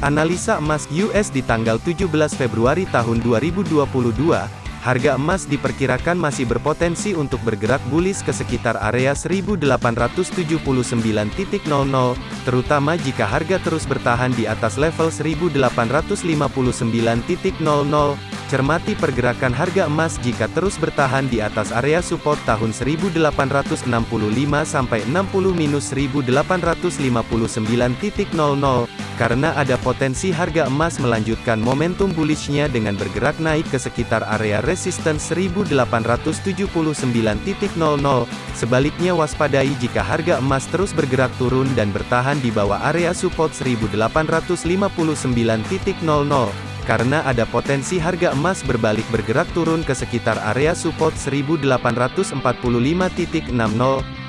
Analisa emas US di tanggal 17 Februari tahun 2022, harga emas diperkirakan masih berpotensi untuk bergerak bullish ke sekitar area 1879.00, terutama jika harga terus bertahan di atas level 1859.00. Cermati pergerakan harga emas jika terus bertahan di atas area support tahun 1865 sampai 60 minus 1859.00 karena ada potensi harga emas melanjutkan momentum bullishnya dengan bergerak naik ke sekitar area resistance 1879.00. Sebaliknya waspadai jika harga emas terus bergerak turun dan bertahan di bawah area support 1859.00 karena ada potensi harga emas berbalik bergerak turun ke sekitar area support 1845.60.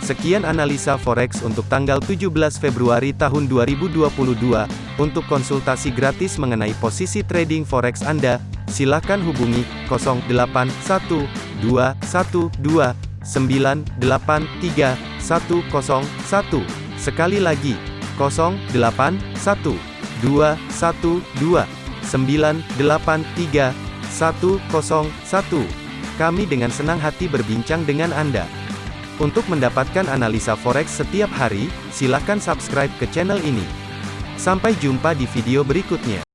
Sekian analisa forex untuk tanggal 17 Februari tahun 2022. Untuk konsultasi gratis mengenai posisi trading forex Anda, silakan hubungi 081212983101. Sekali lagi, 081212 983 Kami dengan senang hati berbincang dengan Anda. Untuk mendapatkan analisa forex setiap hari, silakan subscribe ke channel ini. Sampai jumpa di video berikutnya.